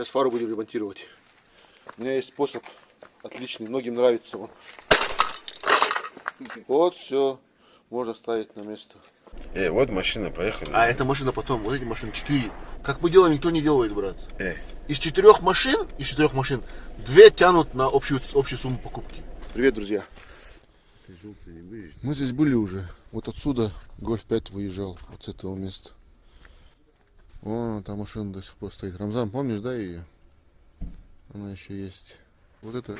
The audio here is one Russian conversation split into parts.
Сейчас фару будем ремонтировать. У меня есть способ отличный, многим нравится он. Вот все, можно ставить на место. Эй, вот машина, поехали. А эта машина потом, вот эти машины четыре. Как мы делаем, никто не делает, брат. Эй, Из четырех машин, из четырех машин, две тянут на общую, общую сумму покупки. Привет, друзья. Мы здесь были уже. Вот отсюда Гольф 5 выезжал, вот с этого места. Вон там машина до сих пор стоит. Рамзан, помнишь, да, ее? Она еще есть. Вот это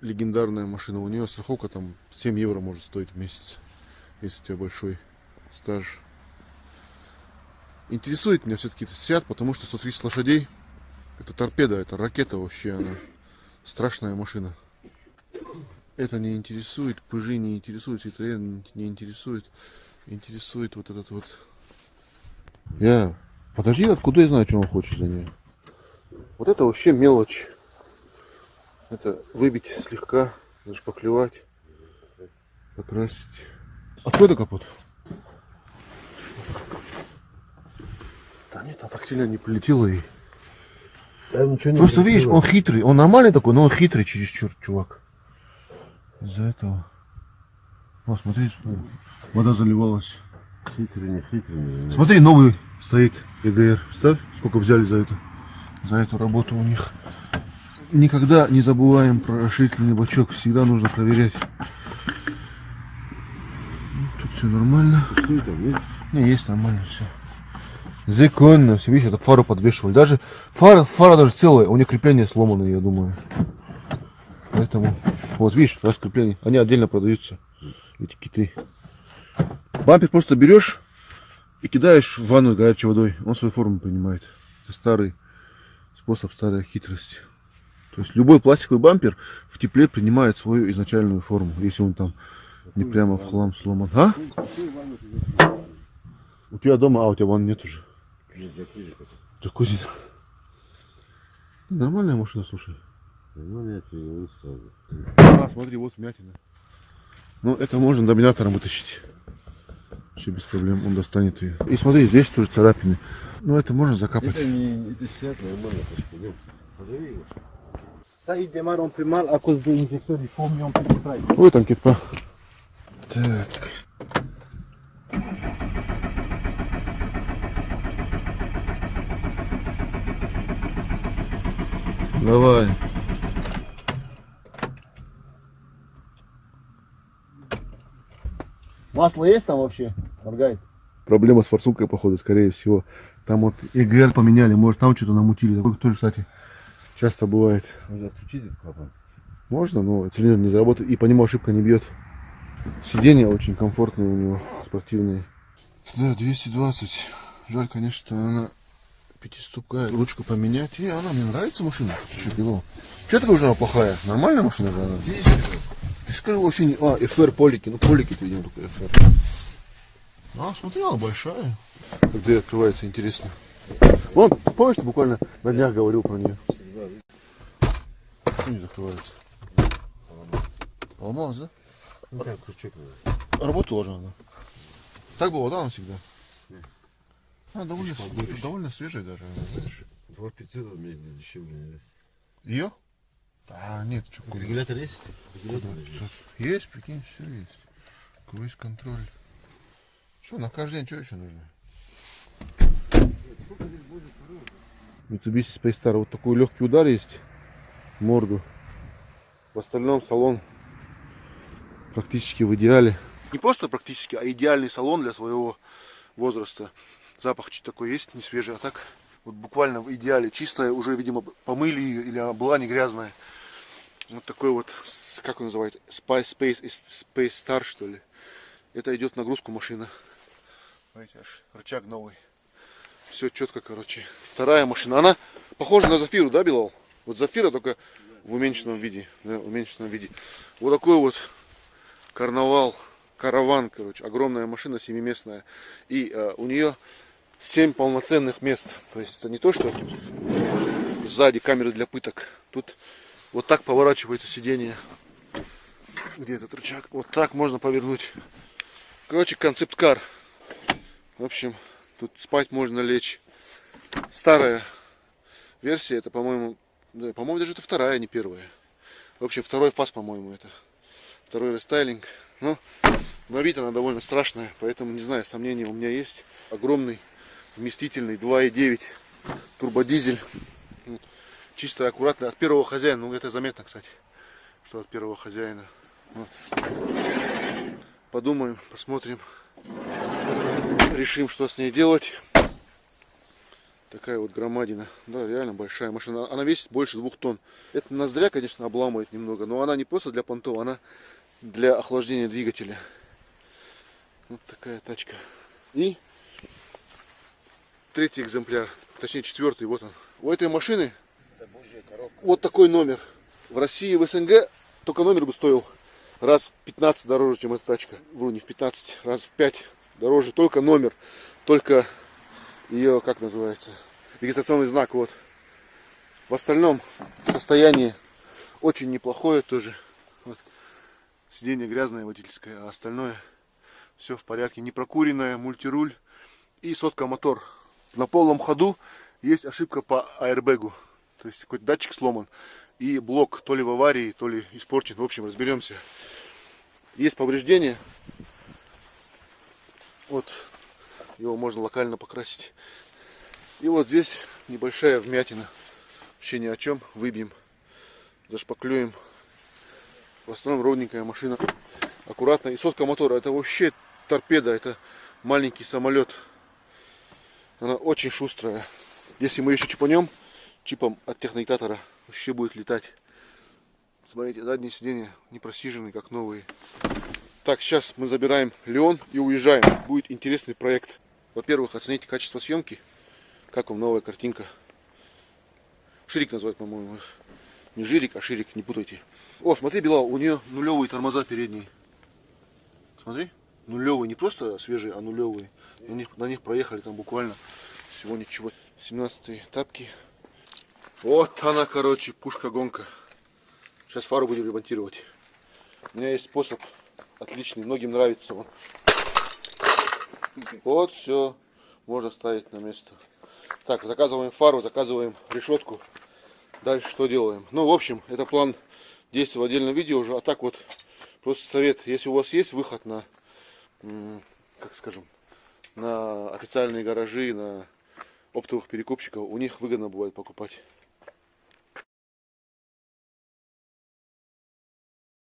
легендарная машина. У нее страховка там 7 евро может стоить в месяц, если у тебя большой стаж. Интересует меня все-таки этот Сиат, потому что 130 лошадей. Это торпеда, это ракета вообще. Она страшная машина. Это не интересует, Пыжи не интересует, Citroёn не интересует. Интересует вот этот вот. Я. Подожди, откуда я знаю, что он хочет за нее? Вот это вообще мелочь. Это выбить слегка, зашпаклевать, покрасить. Откуда капот? Да нет, она так сильно не полетела и. там ничего не Просто видишь, он хитрый, он нормальный такой, но он хитрый чересчур, чувак. Из-за этого. О, смотри, вода заливалась. Хитрый, не хитрый. не- Смотри, новый стоит ЕГР. Ставь, сколько взяли за это. За эту работу у них. Никогда не забываем про расширительный бачок. Всегда нужно проверять. Ну, Тут все нормально. Не, есть нормально все. Законно, все, видишь, это фару подвешивали. Даже фара, фара даже целая, у нее крепление сломано, я думаю. Поэтому, вот видишь, раз крепление, они отдельно продаются, эти киты. Бампер просто берешь и кидаешь в ванну горячей водой, он свою форму принимает. Это старый способ, старая хитрость. То есть любой пластиковый бампер в тепле принимает свою изначальную форму, если он там не прямо в хлам сломан. А? У тебя дома, а у тебя ванны нет уже. Нет, джакузи. Джакузи. Нормальная машина, слушай. Ну, я сразу. А, смотри, вот вмятина. Ну, это можно доминатором вытащить. Вообще без проблем, он достанет ее. И смотри, здесь тоже царапины. Ну, это можно закапать. Это не, это сидят нормально, пойдем. Позови его. Ой, там китпа. Так. Давай. Масло есть там вообще? Моргает. Проблема с форсункой, походу, скорее всего. Там вот ЭГР поменяли, может там что-то намутили. Такое тоже, кстати, часто бывает. Можно отключить этот клапан? Можно, но цилиндр не заработает и по нему ошибка не бьет. Сиденья очень комфортные у него, спортивные. Да, 220. Жаль, конечно, что она пятиступкая. Ручку поменять. И она мне нравится машина. Что, Белов? Что такое уже она плохая? Нормальная машина же она? Ты скажи вообще не... А, FR полики. Ну, полики, видимо, только FR. А, смотри, она большая. Как дверь открывается, интересно. Вон, помнишь, ты буквально на днях говорил про нее? Почему не закрывается? Поломалась, да? Ну, так, крючок надо. Работала же она. Так было, да, она всегда? А, довольно, с- довольно свежая даже, она, знаешь. Два 500 мне дешевле не даст. Ее? А, нет, что, Регулятор есть? Регулятор есть. Есть, прикинь, все есть. Круиз контроль. Что, на каждый день что еще нужно? Mitsubishi Space Star. Вот такой легкий удар есть в морду. В остальном салон практически в идеале. Не просто практически, а идеальный салон для своего возраста. Запах чуть такой есть, не свежий, а так вот буквально в идеале. Чистая, уже, видимо, помыли ее, или она была не грязная. Вот такой вот, как он называется, Spice Space, Space Star, что ли. Это идет в нагрузку машина. Смотрите, аж рычаг новый. Все четко, короче. Вторая машина. Она похожа на Зафиру, да, Белал? Вот Зафира только в уменьшенном виде. Да, в уменьшенном виде. Вот такой вот карнавал, караван, короче. Огромная машина, семиместная. И э, у нее 7 полноценных мест. То есть это не то, что сзади камеры для пыток. Тут вот так поворачивается сиденье. Где этот рычаг? Вот так можно повернуть. Короче, концепт-кар. В общем, тут спать можно лечь. Старая версия, это, по-моему, да, по-моему, даже это вторая, а не первая. В общем, второй фаз, по-моему, это. Второй рестайлинг. Ну, на вид она довольно страшная, поэтому, не знаю, сомнения у меня есть. Огромный, вместительный 2.9 турбодизель. Ну, Чисто аккуратно. От первого хозяина, ну это заметно, кстати, что от первого хозяина. Вот. Подумаем, посмотрим. Решим, что с ней делать. Такая вот громадина. Да, реально большая машина. Она весит больше двух тонн. Это ноздря, конечно, обламывает немного, но она не просто для понтов, она для охлаждения двигателя. Вот такая тачка. И третий экземпляр, точнее четвертый, вот он. У этой машины вот такой номер. В России, в СНГ только номер бы стоил раз в 15 дороже, чем эта тачка. Вру, не в 15, раз в 5 дороже. Только номер, только ее, как называется, регистрационный знак. Вот. В остальном состояние очень неплохое тоже. Вот. Сиденье грязное водительское, а остальное все в порядке. Не прокуренное, мультируль и сотка мотор. На полном ходу есть ошибка по аэрбэгу. То есть какой-то датчик сломан. И блок то ли в аварии, то ли испорчен. В общем, разберемся. Есть повреждения. Вот. Его можно локально покрасить. И вот здесь небольшая вмятина. Вообще ни о чем. Выбьем. Зашпаклюем. В основном ровненькая машина. Аккуратно. И сотка мотора. Это вообще торпеда. Это маленький самолет. Она очень шустрая. Если мы еще чипанем, чипом от технодиктатора вообще будет летать. Смотрите, задние сиденья не просижены, как новые. Так, сейчас мы забираем Леон и уезжаем. Будет интересный проект. Во-первых, оцените качество съемки. Как вам новая картинка. Ширик называют, по-моему. Не жирик, а ширик, не путайте. О, смотри, Белал, у нее нулевые тормоза передние. Смотри, нулевые, не просто свежие, а нулевые. На них, на них проехали там буквально всего ничего. 17 тапки. Вот она, короче, пушка-гонка. Сейчас фару будем ремонтировать. У меня есть способ отличный, многим нравится он. Вот все, можно ставить на место. Так, заказываем фару, заказываем решетку. Дальше что делаем? Ну, в общем, это план действий в отдельном видео уже. А так вот, просто совет, если у вас есть выход на, как скажем, на официальные гаражи, на оптовых перекупщиков, у них выгодно бывает покупать.